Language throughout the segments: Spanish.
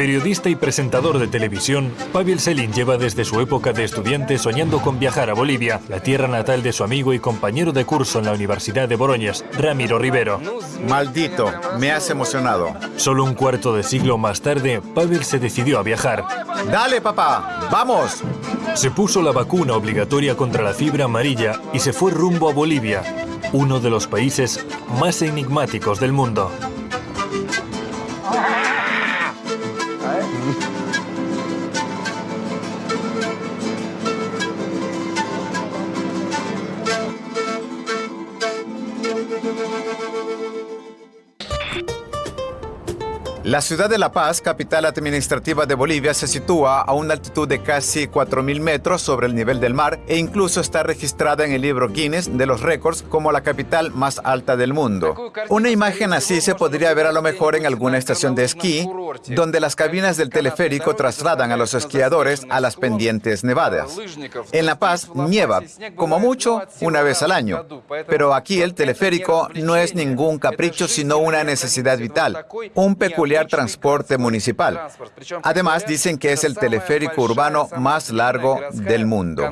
Periodista y presentador de televisión, Pavel Selin lleva desde su época de estudiante soñando con viajar a Bolivia, la tierra natal de su amigo y compañero de curso en la Universidad de Boroñas, Ramiro Rivero. Maldito, me has emocionado. Solo un cuarto de siglo más tarde, Pavel se decidió a viajar. ¡Dale, papá! ¡Vamos! Se puso la vacuna obligatoria contra la fibra amarilla y se fue rumbo a Bolivia, uno de los países más enigmáticos del mundo. La ciudad de La Paz, capital administrativa de Bolivia, se sitúa a una altitud de casi 4.000 metros sobre el nivel del mar e incluso está registrada en el libro Guinness de los récords como la capital más alta del mundo. Una imagen así se podría ver a lo mejor en alguna estación de esquí, donde las cabinas del teleférico trasladan a los esquiadores a las pendientes nevadas. En La Paz nieva, como mucho, una vez al año, pero aquí el teleférico no es ningún capricho, sino una necesidad vital, un peculiar transporte municipal. Además, dicen que es el teleférico urbano más largo del mundo.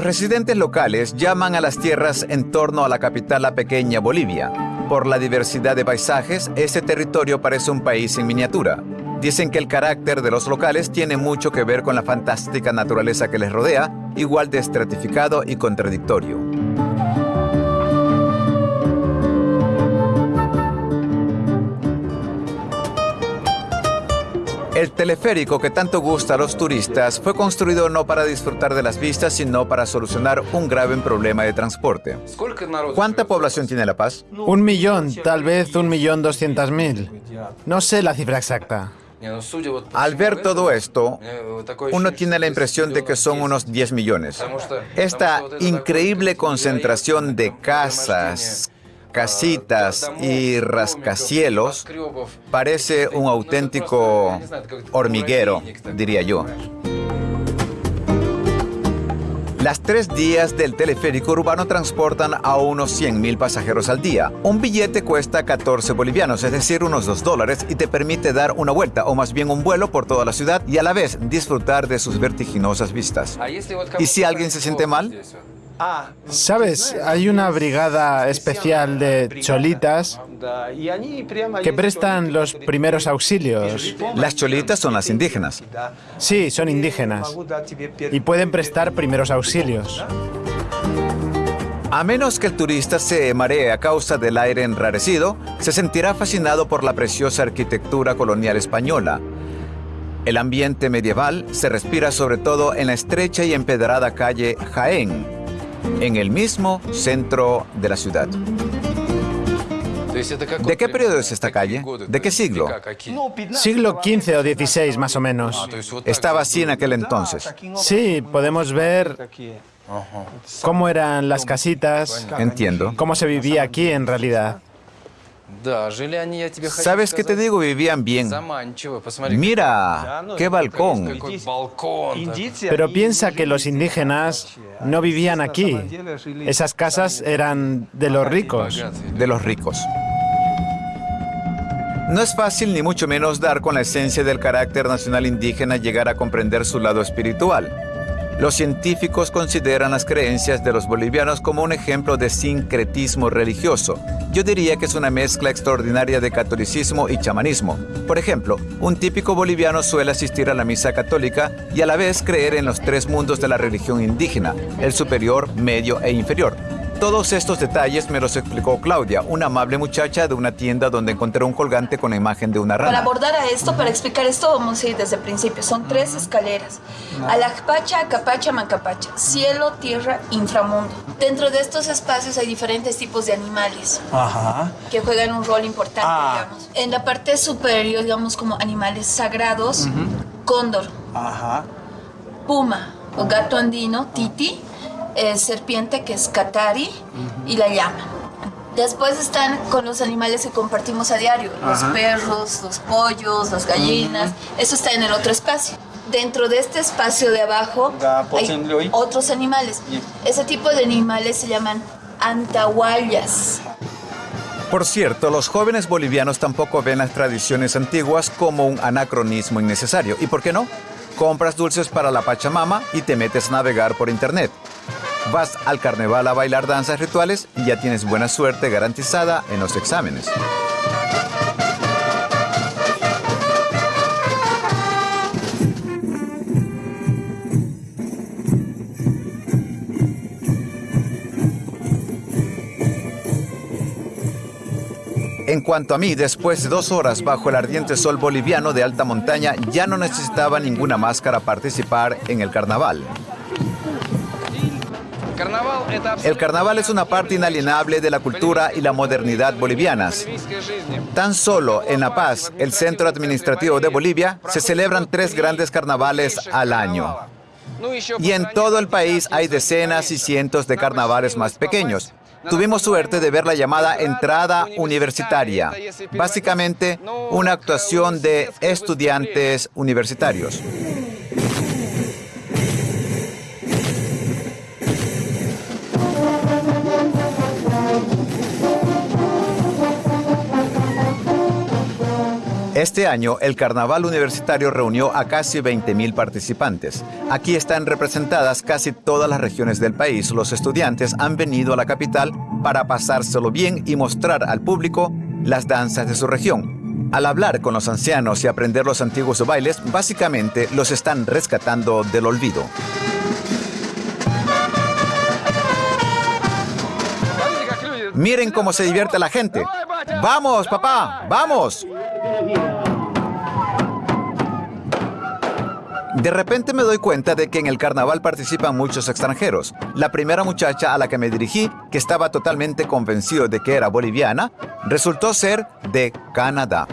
Los residentes locales llaman a las tierras en torno a la capital la pequeña Bolivia. Por la diversidad de paisajes, este territorio parece un país en miniatura. Dicen que el carácter de los locales tiene mucho que ver con la fantástica naturaleza que les rodea, igual de estratificado y contradictorio. El teleférico que tanto gusta a los turistas fue construido no para disfrutar de las vistas, sino para solucionar un grave problema de transporte. ¿Cuánta población tiene La Paz? Un millón, tal vez un millón doscientas mil. No sé la cifra exacta. Al ver todo esto, uno tiene la impresión de que son unos 10 millones. Esta increíble concentración de casas, casitas y rascacielos parece un auténtico hormiguero, diría yo. Las tres días del teleférico urbano transportan a unos 100.000 pasajeros al día. Un billete cuesta 14 bolivianos, es decir, unos 2 dólares, y te permite dar una vuelta, o más bien un vuelo por toda la ciudad, y a la vez disfrutar de sus vertiginosas vistas. ¿Y si alguien se siente mal? ¿Sabes? Hay una brigada especial de cholitas que prestan los primeros auxilios. Las cholitas son las indígenas. Sí, son indígenas. Y pueden prestar primeros auxilios. A menos que el turista se maree a causa del aire enrarecido, se sentirá fascinado por la preciosa arquitectura colonial española. El ambiente medieval se respira sobre todo en la estrecha y empedrada calle Jaén, en el mismo centro de la ciudad. ¿De qué periodo es esta calle? ¿De qué siglo? Siglo XV o XVI, más o menos. Estaba así en aquel entonces. Sí, podemos ver cómo eran las casitas. Entiendo. Cómo se vivía aquí en realidad. ¿Sabes qué te digo? Vivían bien. Mira, qué balcón. Pero piensa que los indígenas no vivían aquí. Esas casas eran de los ricos. De los ricos. No es fácil ni mucho menos dar con la esencia del carácter nacional indígena llegar a comprender su lado espiritual. Los científicos consideran las creencias de los bolivianos como un ejemplo de sincretismo religioso. Yo diría que es una mezcla extraordinaria de catolicismo y chamanismo. Por ejemplo, un típico boliviano suele asistir a la misa católica y a la vez creer en los tres mundos de la religión indígena, el superior, medio e inferior. Todos estos detalles me los explicó Claudia, una amable muchacha de una tienda donde encontré un colgante con la imagen de una rana. Para abordar a esto, para explicar esto, vamos a ir desde el principio. Son tres escaleras. Alajpacha, Acapacha, Mancapacha. Cielo, tierra, inframundo. Dentro de estos espacios hay diferentes tipos de animales que juegan un rol importante, Ah. digamos. En la parte superior, digamos, como animales sagrados, cóndor, puma o gato andino, titi, eh, serpiente que es catari y la llama. Después están con los animales que compartimos a diario, los perros, los pollos, las gallinas, eso está en el otro espacio. Dentro de este espacio de abajo hay otros animales. Ese tipo de animales se llaman antahuallas. Por cierto, los jóvenes bolivianos tampoco ven las tradiciones antiguas como un anacronismo innecesario. ¿Y por qué no? Compras dulces para la Pachamama y te metes a navegar por internet. Vas al carnaval a bailar danzas rituales y ya tienes buena suerte garantizada en los exámenes. En cuanto a mí, después de dos horas bajo el ardiente sol boliviano de alta montaña, ya no necesitaba ninguna máscara participar en el carnaval. El carnaval es una parte inalienable de la cultura y la modernidad bolivianas. Tan solo en La Paz, el centro administrativo de Bolivia, se celebran tres grandes carnavales al año. Y en todo el país hay decenas y cientos de carnavales más pequeños. Tuvimos suerte de ver la llamada entrada universitaria, básicamente una actuación de estudiantes universitarios. Este año, el Carnaval Universitario reunió a casi 20.000 participantes. Aquí están representadas casi todas las regiones del país. Los estudiantes han venido a la capital para pasárselo bien y mostrar al público las danzas de su región. Al hablar con los ancianos y aprender los antiguos bailes, básicamente los están rescatando del olvido. Miren cómo se divierte la gente. ¡Vamos, papá! ¡Vamos! De repente me doy cuenta de que en el carnaval participan muchos extranjeros. La primera muchacha a la que me dirigí, que estaba totalmente convencido de que era boliviana, resultó ser de Canadá.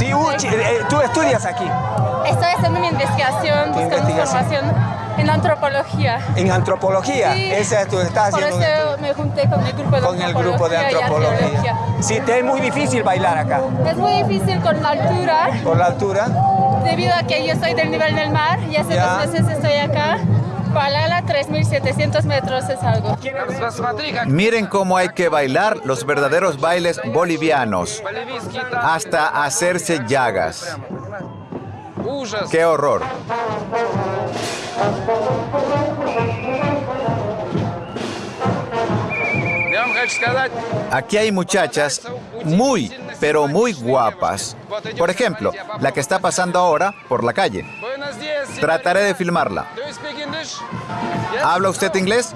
Eh, ¿Tú estudias aquí? Estoy haciendo mi investigación, buscando información en antropología. ¿En antropología? Sí. Esa tú estás haciendo. Por eso me junté con el grupo de con el grupo de antropología. Sí, te es muy difícil bailar acá. Es muy difícil con la altura. ¿Por la altura? Debido a que yo soy del nivel del mar y hace Ya. dos meses estoy acá. Palala, 3.700 metros es algo. Miren cómo hay que bailar los verdaderos bailes bolivianos, hasta hacerse llagas. ¡Qué horror! Aquí hay muchachas muy, pero muy guapas. Por ejemplo, la que está pasando ahora por la calle. Trataré de filmarla. ¿Habla usted inglés?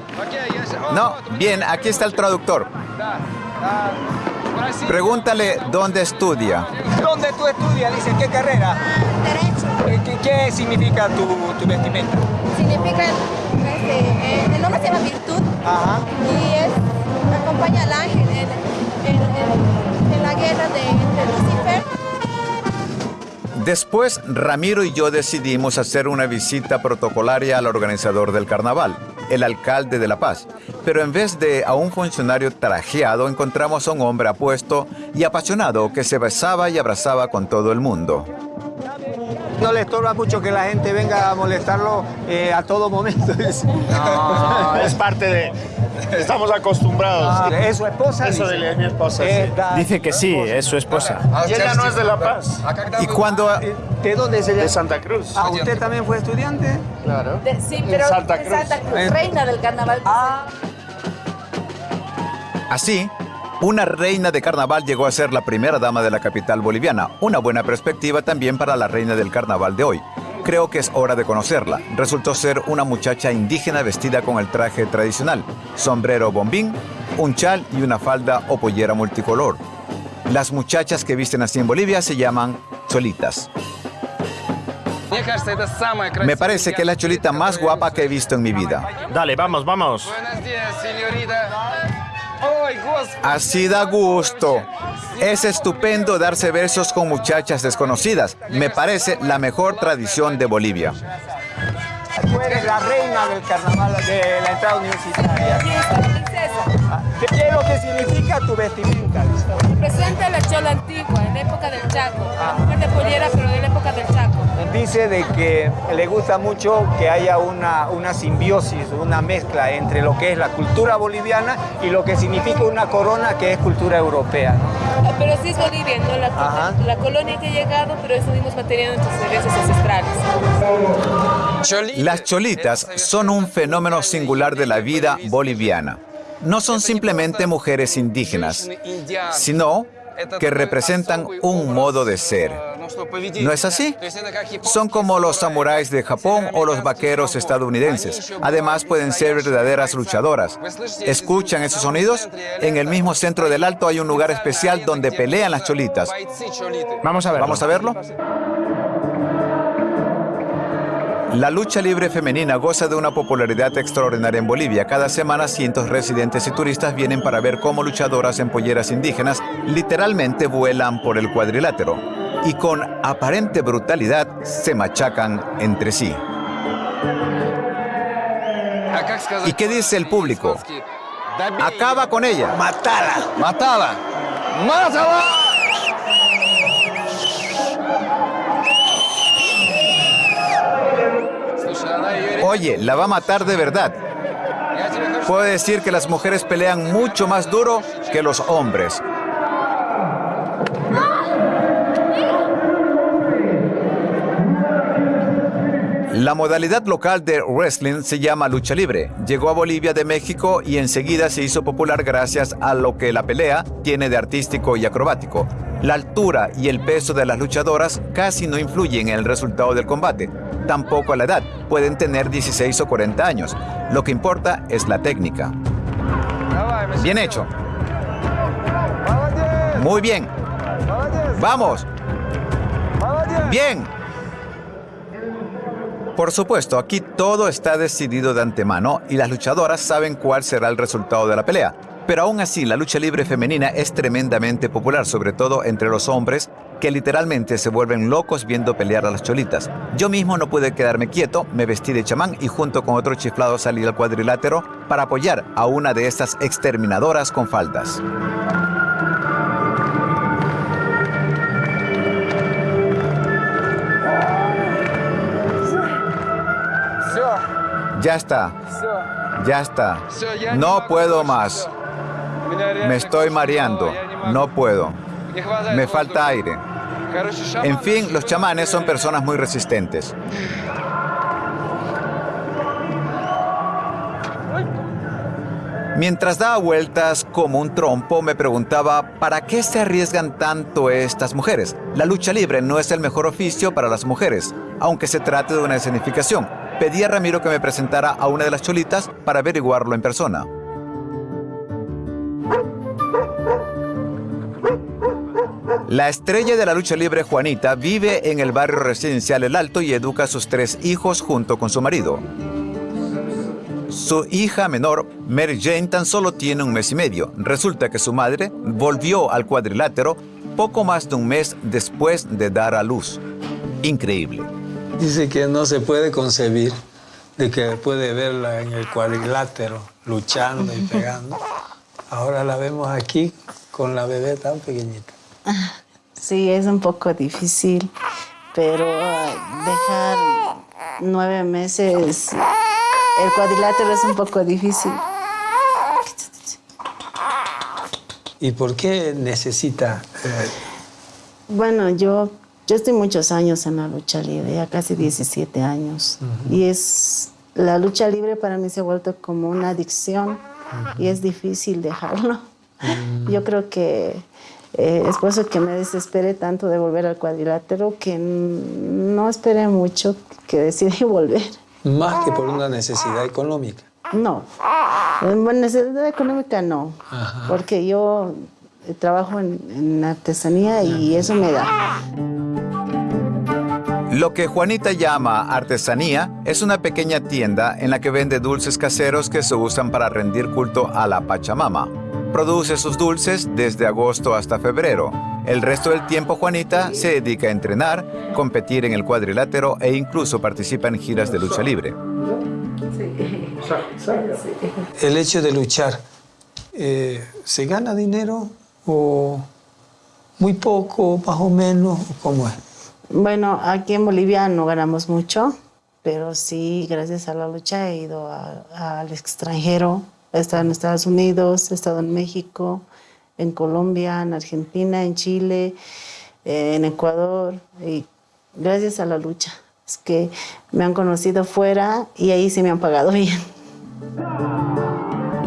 No. Bien, aquí está el traductor. Pregúntale dónde estudia. ¿Dónde tú estudias? Dice, ¿qué carrera? Derecho. ¿Qué, qué significa tu, tu vestimenta? Significa, este, eh, el nombre se llama virtud Ajá. y es, acompaña al ángel en, en- en- en la guerra de, entre Lucifer. Después, Ramiro y yo decidimos hacer una visita protocolaria al organizador del carnaval, el alcalde de La Paz. Pero en vez de a un funcionario trajeado, encontramos a un hombre apuesto y apasionado que se besaba y abrazaba con todo el mundo. No le estorba mucho que la gente venga a molestarlo eh, a todo momento. No, es parte de... Estamos acostumbrados. Ah, ¿Es su esposa? Eso dice. de es mi esposa, Eh, sí. Dice que sí, es su esposa. Y ella no es de La Paz, Y cuando Eh, ¿De dónde se llama? de Santa Cruz. Ah, ¿usted también fue estudiante? Claro. De- sí, pero Santa de Cruz. Santa Cruz, reina del carnaval. Ah, Así, una reina de carnaval llegó a ser la primera dama de la capital boliviana, una buena perspectiva también para la reina del carnaval de hoy. Creo que es hora de conocerla. Resultó ser una muchacha indígena vestida con el traje tradicional, sombrero bombín, un chal y una falda o pollera multicolor. Las muchachas que visten así en Bolivia se llaman cholitas. Me parece que es la cholita más guapa que he visto en mi vida. Dale, vamos, vamos. Así da gusto. Es estupendo darse besos con muchachas desconocidas. Me parece la mejor tradición de Bolivia. tú eres la reina del carnaval de la entrada universitaria. ¿Qué ¿Qué es lo que significa tu vestimenta? Representa la chola antigua, en la época del Chaco. La mujer de pollera, pero de la época del Chaco. Dice de que le gusta mucho que haya una, una simbiosis, una mezcla entre lo que es la cultura boliviana y lo que significa una corona que es cultura europea. Ah, Pero sí es Bolivia, ¿no? La, Ajá. la colonia que ha llegado, pero eso mismos manteniendo nuestras ancestrales. Las cholitas son un fenómeno singular de la vida boliviana. No son simplemente mujeres indígenas, sino que representan un modo de ser. ¿No es así? Son como los samuráis de Japón o los vaqueros estadounidenses. Además pueden ser verdaderas luchadoras. ¿Escuchan esos sonidos? En el mismo centro del Alto hay un lugar especial donde pelean las cholitas. Vamos a ver. ¿Vamos a verlo? La lucha libre femenina goza de una popularidad extraordinaria en Bolivia. Cada semana cientos residentes y turistas vienen para ver cómo luchadoras en polleras indígenas literalmente vuelan por el cuadrilátero y con aparente brutalidad se machacan entre sí. ¿Y qué dice el público? Acaba con ella. Matala. Matala. Mátala. Oye, la va a matar de verdad. Puedo decir que las mujeres pelean mucho más duro que los hombres. La modalidad local de wrestling se llama lucha libre. Llegó a Bolivia de México y enseguida se hizo popular gracias a lo que la pelea tiene de artístico y acrobático. La altura y el peso de las luchadoras casi no influyen en el resultado del combate. Tampoco la edad. Pueden tener 16 o 40 años. Lo que importa es la técnica. Bien hecho. Muy bien. Vamos. Bien. Por supuesto, aquí todo está decidido de antemano y las luchadoras saben cuál será el resultado de la pelea. Pero aún así, la lucha libre femenina es tremendamente popular, sobre todo entre los hombres, que literalmente se vuelven locos viendo pelear a las cholitas. Yo mismo no pude quedarme quieto, me vestí de chamán y junto con otro chiflado salí al cuadrilátero para apoyar a una de estas exterminadoras con faldas. Ya está. Ya está. No puedo más. Me estoy mareando. No puedo. Me falta aire. En fin, los chamanes son personas muy resistentes. Mientras daba vueltas como un trompo, me preguntaba, ¿para qué se arriesgan tanto estas mujeres? La lucha libre no es el mejor oficio para las mujeres, aunque se trate de una escenificación. Pedí a Ramiro que me presentara a una de las cholitas para averiguarlo en persona. La estrella de la lucha libre Juanita vive en el barrio residencial El Alto y educa a sus tres hijos junto con su marido. Su hija menor, Mary Jane, tan solo tiene un mes y medio. Resulta que su madre volvió al cuadrilátero poco más de un mes después de dar a luz. Increíble. Dice que no se puede concebir de que puede verla en el cuadrilátero luchando y pegando. Ahora la vemos aquí con la bebé tan pequeñita. Sí, es un poco difícil, pero ah, dejar nueve meses el cuadrilátero es un poco difícil. ¿Y por qué necesita? eh, Bueno, yo, yo estoy muchos años en la lucha libre, ya casi 17 años. Y es la lucha libre para mí se ha vuelto como una adicción y es difícil dejarlo. Yo creo que eh, es por eso que me desesperé tanto de volver al cuadrilátero que no esperé mucho que decidí volver. más que por una necesidad económica? No, necesidad económica no, porque yo trabajo en, en artesanía y eso me da. Lo que Juanita llama artesanía es una pequeña tienda en la que vende dulces caseros que se usan para rendir culto a la Pachamama. Produce sus dulces desde agosto hasta febrero. El resto del tiempo Juanita se dedica a entrenar, competir en el cuadrilátero e incluso participa en giras de lucha libre. El hecho de luchar eh, ¿se gana dinero o muy poco, más o menos? ¿Cómo es? Bueno, aquí en Bolivia no ganamos mucho, pero sí, gracias a la lucha he ido al extranjero. He estado en Estados Unidos, he estado en México, en Colombia, en Argentina, en Chile, en Ecuador. Y gracias a la lucha. Es que me han conocido fuera y ahí sí me han pagado bien.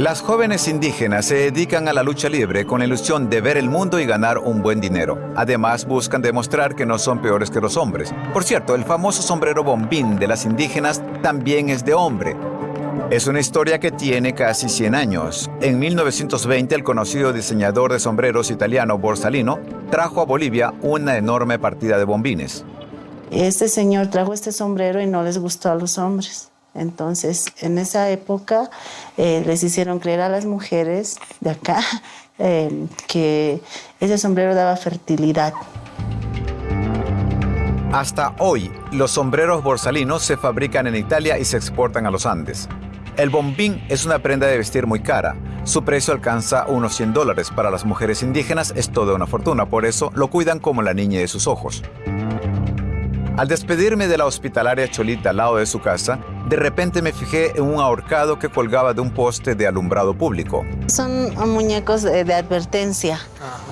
Las jóvenes indígenas se dedican a la lucha libre con la ilusión de ver el mundo y ganar un buen dinero. Además, buscan demostrar que no son peores que los hombres. Por cierto, el famoso sombrero bombín de las indígenas también es de hombre. Es una historia que tiene casi 100 años. En 1920, el conocido diseñador de sombreros italiano Borsalino trajo a Bolivia una enorme partida de bombines. Este señor trajo este sombrero y no les gustó a los hombres. Entonces, en esa época eh, les hicieron creer a las mujeres de acá eh, que ese sombrero daba fertilidad. Hasta hoy, los sombreros borsalinos se fabrican en Italia y se exportan a los Andes. El bombín es una prenda de vestir muy cara. Su precio alcanza unos 100 dólares. Para las mujeres indígenas es toda una fortuna, por eso lo cuidan como la niña de sus ojos. Al despedirme de la hospitalaria Cholita al lado de su casa, de repente me fijé en un ahorcado que colgaba de un poste de alumbrado público. Son muñecos de, advertencia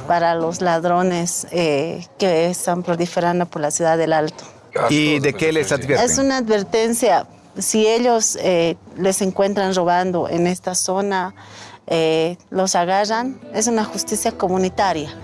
para los ladrones eh, que están proliferando por la ciudad del Alto. ¿Y de qué les advierten? Es una advertencia. Si ellos eh, les encuentran robando en esta zona, eh, los agarran, es una justicia comunitaria.